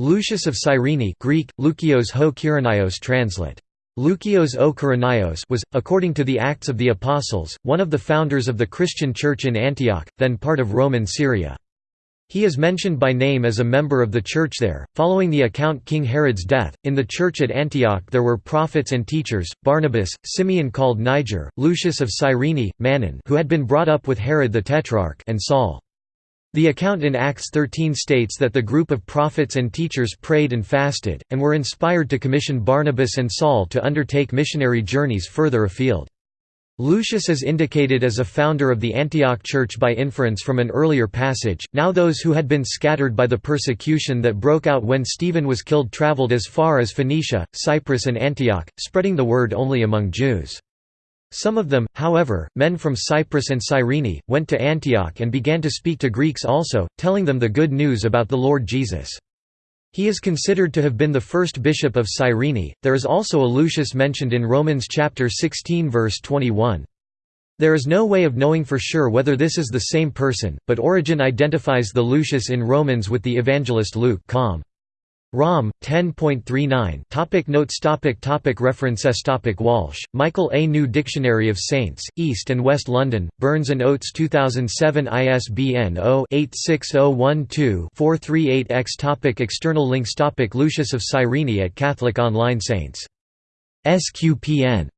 Lucius of Cyrene Greek, Lukios ho Kyrenios translate. Lukios o Kyrenios was, according to the Acts of the Apostles, one of the founders of the Christian Church in Antioch, then part of Roman Syria. He is mentioned by name as a member of the church there. Following the account King Herod's death, in the church at Antioch there were prophets and teachers: Barnabas, Simeon called Niger, Lucius of Cyrene, Manaen, who had been brought up with Herod the Tetrarch, and Saul. The account in Acts 13 states that the group of prophets and teachers prayed and fasted, and were inspired to commission Barnabas and Saul to undertake missionary journeys further afield. Lucius is indicated as a founder of the Antioch Church by inference from an earlier passage. Now, those who had been scattered by the persecution that broke out when Stephen was killed travelled as far as Phoenicia, Cyprus, and Antioch, spreading the word only among Jews. Some of them, however, men from Cyprus and Cyrene, went to Antioch and began to speak to Greeks also, telling them the good news about the Lord Jesus. He is considered to have been the first bishop of Cyrene. There is also a Lucius mentioned in Romans chapter 16 verse 21. There is no way of knowing for sure whether this is the same person, but Origen identifies the Lucius in Romans with the evangelist Luke. Com. Rom 10.39 Topic Notes. Topic topic. References topic Walsh, Michael A. New Dictionary of Saints, East and West London, Burns and Oates 2007 ISBN 0-86012-438-X topic External links. Topic Lucius of Cyrene at Catholic Online Saints. SQPN